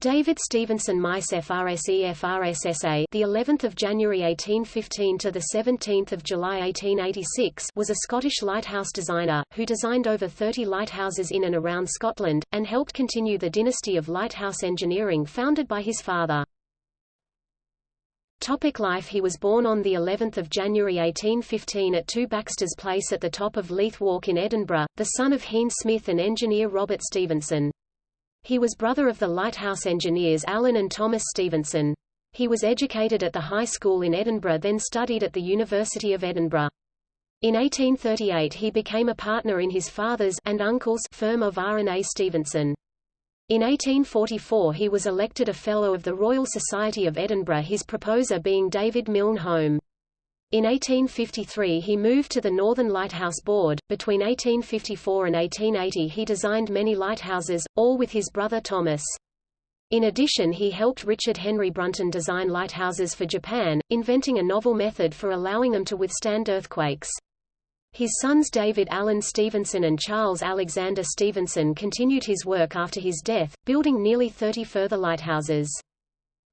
David Stevenson MICE FRSE FRSSA the 11th of January 1815 to the 17th of July 1886 was a Scottish lighthouse designer who designed over 30 lighthouses in and around Scotland and helped continue the dynasty of lighthouse engineering founded by his father. Topic life He was born on the 11th of January 1815 at 2 Baxter's Place at the top of Leith Walk in Edinburgh, the son of Heen Smith and engineer Robert Stevenson. He was brother of the lighthouse engineers Alan and Thomas Stevenson. He was educated at the high school in Edinburgh then studied at the University of Edinburgh. In 1838 he became a partner in his father's and uncle's firm of R&A Stevenson. In 1844 he was elected a Fellow of the Royal Society of Edinburgh his proposer being David Milne Home. In 1853 he moved to the Northern Lighthouse Board. Between 1854 and 1880 he designed many lighthouses, all with his brother Thomas. In addition he helped Richard Henry Brunton design lighthouses for Japan, inventing a novel method for allowing them to withstand earthquakes. His sons David Alan Stevenson and Charles Alexander Stevenson continued his work after his death, building nearly 30 further lighthouses.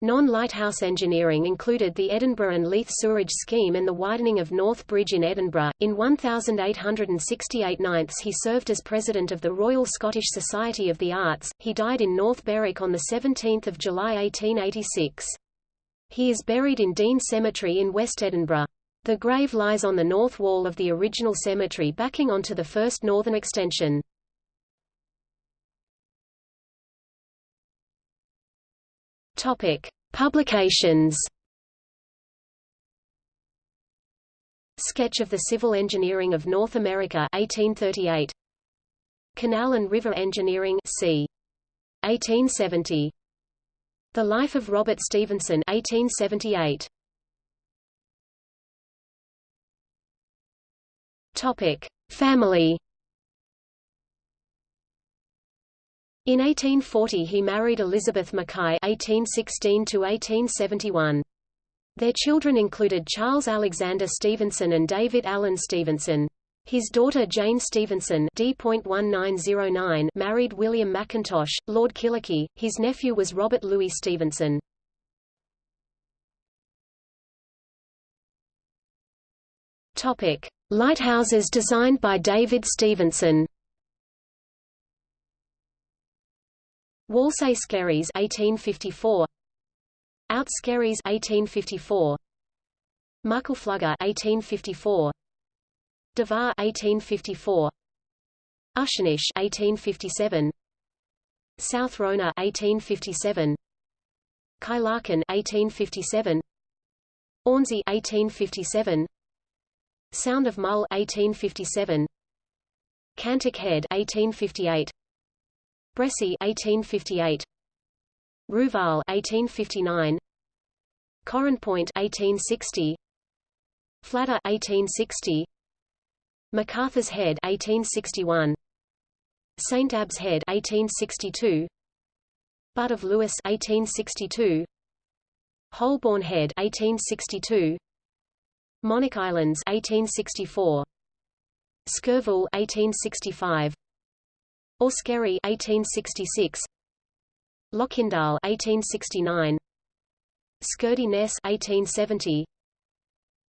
Non-lighthouse engineering included the Edinburgh and Leith sewerage scheme and the widening of North Bridge in Edinburgh. In 1868 ninths he served as president of the Royal Scottish Society of the Arts. He died in North Berwick on 17 July 1886. He is buried in Dean Cemetery in West Edinburgh. The grave lies on the north wall of the original cemetery backing onto the first northern extension. Topic: Publications. Sketch of the Civil Engineering of North America 1838. Canal and River Engineering c. 1870. The Life of Robert Stevenson 1878. Topic: Family In 1840 he married Elizabeth Mackay (1816–1871). Their children included Charles Alexander Stevenson and David Alan Stevenson. His daughter Jane Stevenson D.1909 married William Mackintosh, Lord Kyllachy. His nephew was Robert Louis Stevenson. Topic: Lighthouses designed by David Stevenson. Whalsay Skerries 1854 Out Skerries 1854 Muckle Flugga 1854 Davaar 1854 Ushenish 1857 South Rona 1857 Kyleakin 1857 Ornsay 1857 Sound of Mull 1857 Cantick Head 1858 Bressay 1858 Ruvaal 1859 Point 1860 Fladder 1860 Flatter 1860 MacArthur's Head 1861 St Abbs Head 1862 Butt of Lewis 1862 Holborn Head 1862 Monach Islands 1864 Skirville 1865 Auskerry 1866 Loch Indaal 1869 Scurdie Ness 1870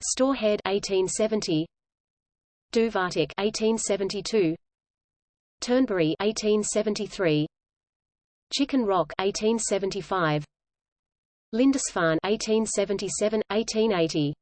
Stoer Head 1870 Dubh Artach 1872 Turnberry 1873 Chicken Rock 1875 Lindisfarne 1877 1880